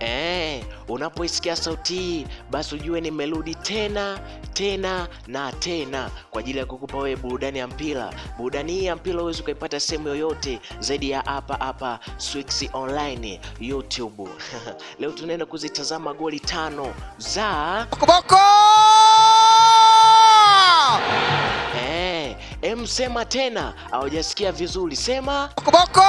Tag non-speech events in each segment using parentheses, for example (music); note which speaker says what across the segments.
Speaker 1: Eh, unapoisikia sauti hii basi ujue nimerudi tena tena na tena kwa ajili ya kukupa wewe burudani ya mpira. Burudani hii ya mpira huwezi ukaipata sehemu yoyote zaidi ya hapa hapa Swix Online YouTube. (laughs) Leo tunaenda kuzitazama goli tano za
Speaker 2: Kokoboko.
Speaker 1: eh, em sema tena, haujasikia vizuri, sema
Speaker 2: Boko!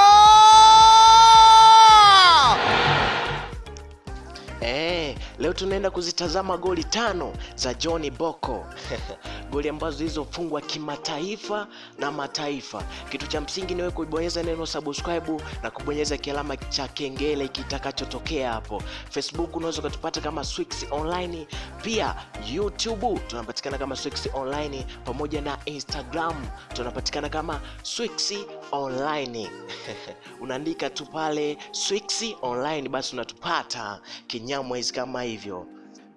Speaker 1: Leo tunaenda kuzitazama goli tano za John Boko (laughs) goli ambazo zilizofungwa kimataifa na mataifa. Kitu cha msingi ni wewe kubonyeza neno subscribe na kubonyeza kialama cha kengele kitakachotokea hapo. Facebook unaweza ukatupata kama Swix Online, pia YouTube tunapatikana kama Swix Online, pamoja na Instagram tunapatikana kama Swix Online. (laughs) Unaandika tu pale Swix Online, basi unatupata kinyamwezi kama hivyo.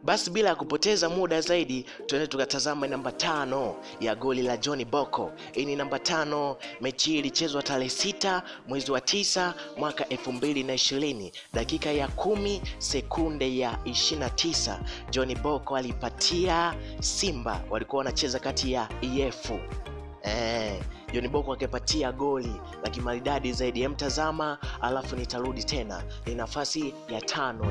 Speaker 1: Basi bila ya kupoteza muda zaidi, tuende tukatazama namba tano ya goli la John Boko. Hii ni namba tano. Mechi hii ilichezwa tarehe sita mwezi wa tisa mwaka elfu mbili na ishirini dakika ya kumi sekunde ya ishirini na tisa John Boko alipatia Simba, walikuwa wanacheza kati ya efu eh, John Boko akipatia goli la kimaridadi zaidi. Emtazama alafu nitarudi tena, ni nafasi ya tano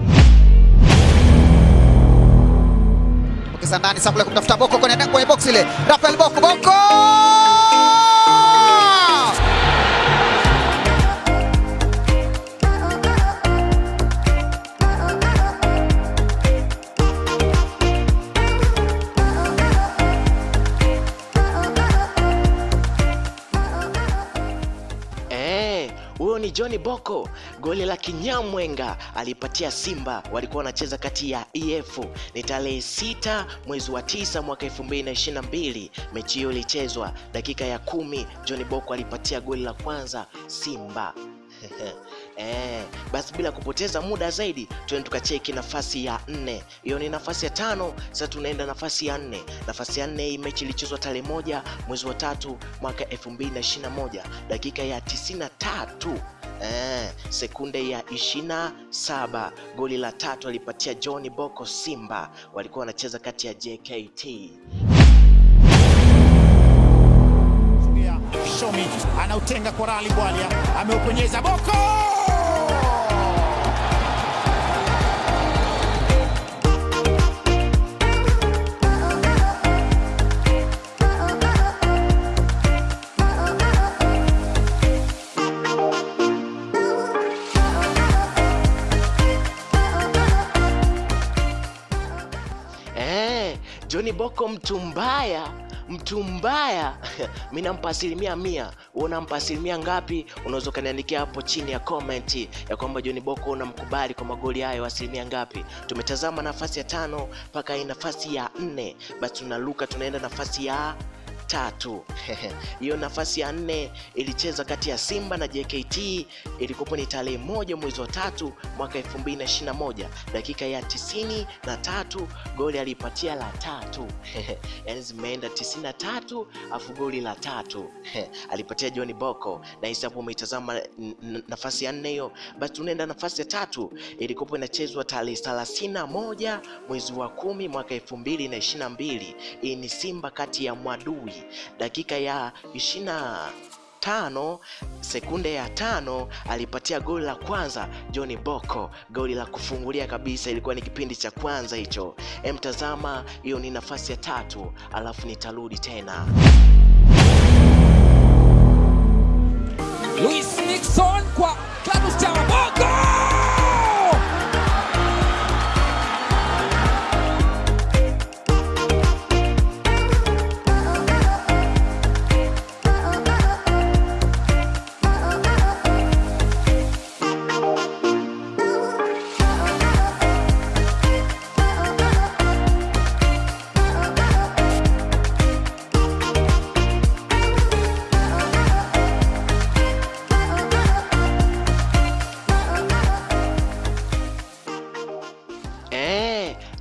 Speaker 2: ndani Sabula kumtafuta Boko kwenye box ile. Rafael Boko Boko!
Speaker 1: Huyo ni Boko, goli la kinyamwenga alipatia Simba, walikuwa wanacheza kati ya EF. Ni tarehe sita mwezi wa tisa mwaka 2022 mechi hiyo ilichezwa dakika ya kumi. John Boko alipatia goli la kwanza Simba. (laughs) Eh, basi bila kupoteza muda zaidi tuende tukacheki nafasi ya nne. Hiyo ni nafasi ya tano. Sasa tunaenda nafasi ya nne. Nafasi ya nne, hii mechi ilichezwa tarehe moja mwezi wa tatu mwaka 2021 dakika ya 93 eh, sekunde ya 27. Goli la tatu alipatia John Boko Simba, walikuwa wanacheza kati ya JKT.
Speaker 3: Shomi anautenga kwa Rali Bwalia, ameupenyeza Boko!
Speaker 1: John Boko mtu mbaya, mtu mbaya. (laughs) mi nampa asilimia mia. Wewe unampa asilimia ngapi? Unaweza ukaniandikia hapo chini ya comment ya kwamba John Boko unamkubali kwa magoli hayo asilimia ngapi. Tumetazama nafasi ya tano mpaka nafasi ya nne, basi tunaluka tunaenda nafasi ya tatu. Hiyo nafasi ya nne ilicheza kati ya Simba na JKT, ilikuwa ni tarehe moja mwezi wa tatu mwaka 2021 dakika ya tisini na tatu goli alipatia la tatu yani zimeenda tisini na tatu afu goli la tatu alipatia John Boko, na hisi hapo umeitazama nafasi ya nne hiyo. Basi tunaenda nafasi ya tatu, ilikuwa inachezwa tarehe thelathini na moja mwezi wa kumi mwaka elfu mbili na ishirini na mbili. Hii ni Simba kati ya Mwadui, dakika ya ishirini na tano sekunde ya tano alipatia goli la kwanza John Boko, goli la kufungulia kabisa. Ilikuwa ni kipindi cha kwanza hicho. Emtazama, hiyo ni nafasi ya tatu, alafu nitarudi tena.
Speaker 4: Luis Nixon kwa Chama Boko!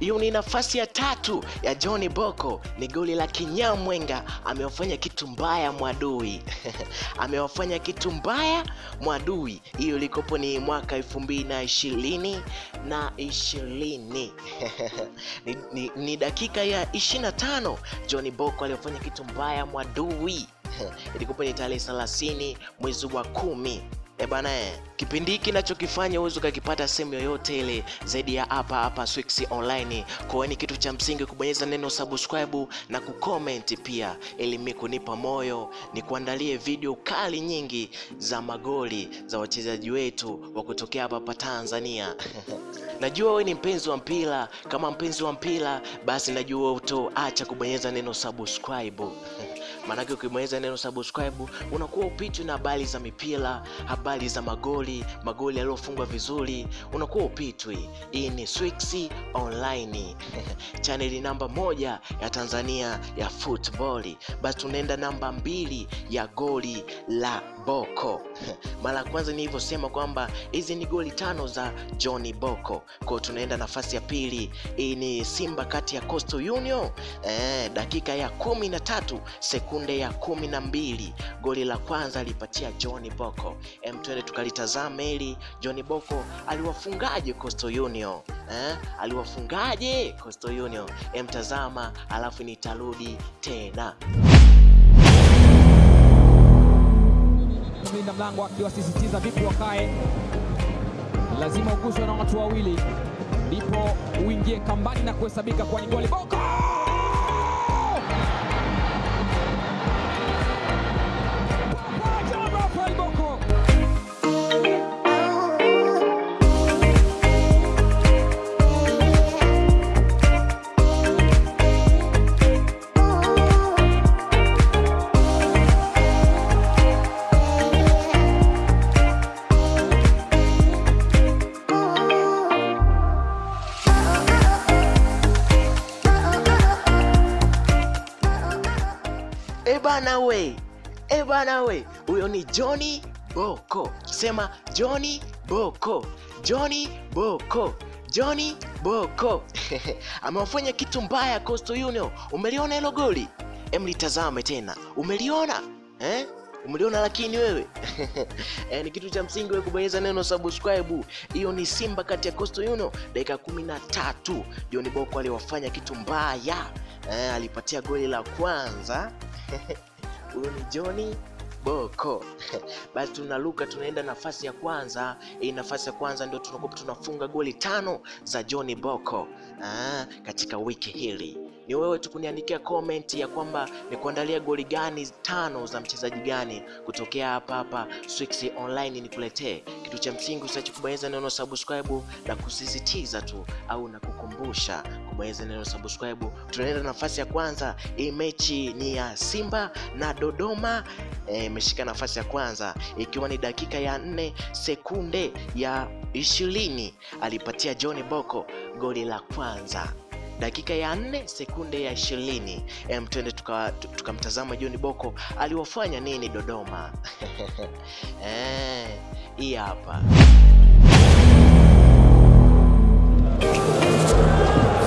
Speaker 1: Hiyo ni nafasi ya tatu ya John Boko, ni goli la Kinyamwenga. Amewafanya kitu mbaya Mwadui (laughs) amewafanya kitu mbaya Mwadui. Hiyo ilikopo ni mwaka elfu mbili na ishirini na ishirini (laughs) ni, ni, ni dakika ya ishirini na tano John Boko aliyofanya kitu mbaya Mwadui (laughs) ilikopo ni tarehe thelathini mwezi wa kumi. E bana, eh, kipindi hiki nachokifanya huwezi ukakipata sehemu yoyote ile zaidi ya hapa hapa Swix Online. Kwa hiyo ni kitu cha msingi kubonyeza neno subscribe na kucomment pia, ili mimi kunipa moyo ni kuandalie video kali nyingi za magoli za wachezaji wetu wa kutokea hapa hapa Tanzania. (laughs) Najua wewe ni mpenzi wa mpira. Kama mpenzi wa mpira, basi najua utoacha kubonyeza neno subscribe (laughs) maanake ukibonyeza neno subscribe unakuwa upitwi na habari za mipira, habari za magoli, magoli yaliyofungwa vizuri, unakuwa upitwi. Hii ni Swix Online (laughs) chaneli namba moja ya Tanzania ya football. Basi tunaenda namba mbili ya goli la Boko. (laughs) Mara ya kwanza nilivyosema kwamba hizi ni goli tano za John Boko, kwa tunaenda nafasi ya pili. Hii ni Simba kati ya Coastal Union eh, dakika ya kumi na tatu sekunde ya kumi na mbili goli la kwanza alipatia John Boko. Em, twende tukalitazame hili John Boko aliwafungaje Coastal Union eh? aliwafungaje Coastal Union? Em, tazama alafu nitarudi tena.
Speaker 4: Mlango akiwasisitiza vipi wakae, lazima uguswe na watu wawili ndipo uingie kambani na kuhesabika kwa ni goli. Boko
Speaker 1: E bana we, ebana we, huyo ni Johnny Boko. Sema Johnny Boko, Johnny Boko, Johnny Boko. (laughs) Amewafanya kitu mbaya Coastal Union. Umeliona hilo goli? Em, litazame tena, umeliona? Eh? Umeliona lakini wewe? (laughs) E, ni kitu cha msingi wewe kubonyeza neno subscribe. Hiyo ni Simba kati ya Coastal Union, dakika kumi na tatu. Boko aliwafanya kitu mbaya. Eh, alipatia goli la kwanza (laughs) huyo ni Johnny Boko. (laughs) Basi tunaruka tunaenda nafasi ya kwanza. Hii nafasi ya kwanza ndio tunakuwa tunafunga goli tano za Johnny Boko ah, katika wiki hili. Ni wewe tu kuniandikia comment ya kwamba ni kuandalia goli gani tano za mchezaji gani kutokea hapa hapa Swix Online nikuletee. Kitu cha msingi usiache kubonyeza neno subscribe na kusisitiza tu au na kukumbusha kubonyeza neno subscribe. Tunaenda nafasi ya kwanza. Hii mechi ni ya Simba na Dodoma. Imeshika nafasi ya kwanza. Ikiwa e, ni dakika ya nne sekunde ya ishirini alipatia John Boko goli la kwanza. Dakika ya nne sekunde ya ishirini. Em tukamtazama tuka John Boko aliwafanya nini Dodoma? (laughs) Eh, hapa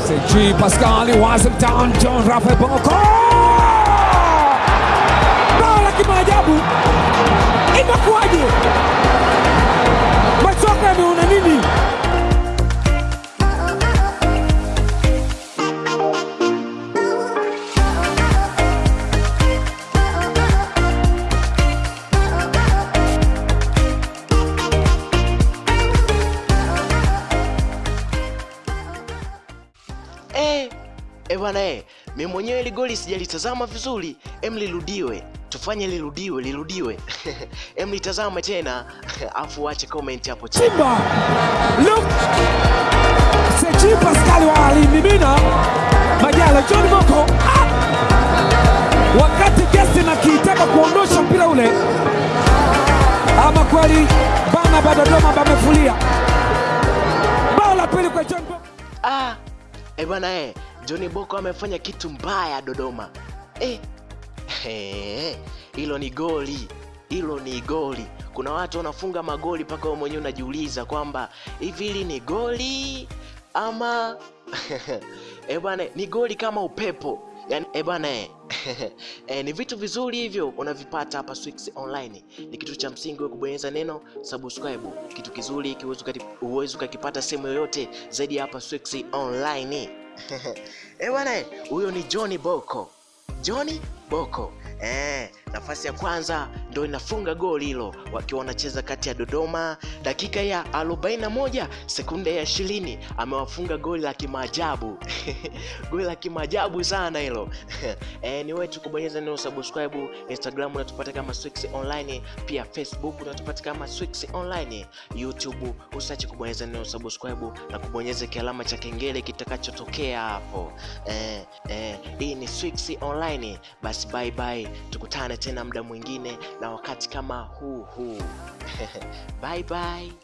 Speaker 4: Seji Pascal Washington John Rafael Boko bao la kimaajabu imekuwaje machoka yameona nini
Speaker 1: eh, mimi mwenyewe ile goli sijalitazama vizuri, em lirudiwe, tufanye lirudiwe, lirudiwe. (laughs) Em litazame tena. (laughs) Afu wache comment hapo chini.
Speaker 4: Simba. Look. Seji Pascal walimimina Majala John Moko. Ah! wakati na kitaka kuondosha mpira ule, ama kweli bana badodoma bamefulia. Bao la pili kwa John Moko.
Speaker 1: Ah, eh bwana eh, Johnny Boko amefanya kitu mbaya Dodoma. Eh, eh, hilo ni goli, hilo ni goli. Kuna watu wanafunga magoli mpaka wewe mwenyewe unajiuliza kwamba hivi hili ni goli ama (laughs) eh bwana, ni goli kama upepo yani eh bwana (laughs) eh, ni vitu vizuri hivyo unavipata hapa Swix Online. Ni kitu cha msingi wewe kubonyeza neno subscribe, kitu kizuri hiki huwezi ukakipata sehemu yoyote zaidi hapa Swix Online. Bwana eh, huyo ni Johnny Boko, Johnny Boko. Eh, nafasi ya kwanza ndo inafunga goli hilo wakiwa wanacheza kati ya Dodoma, dakika ya 41 sekunde ya ishirini amewafunga goli la kimaajabu (laughs) goli la kimaajabu sana hilo (laughs) eh, ni wetu kubonyeza neno subscribe. Instagram unatupata kama Swix Online, pia Facebook unatupata kama Swix Online, YouTube usiache kubonyeza neno subscribe na kubonyeza kialama cha kengele kitakachotokea hapo eh, eh, hii ni Swix Online. Basi bye bye, tukutane tena muda mwingine na wakati kama huu huu (laughs) bye bye.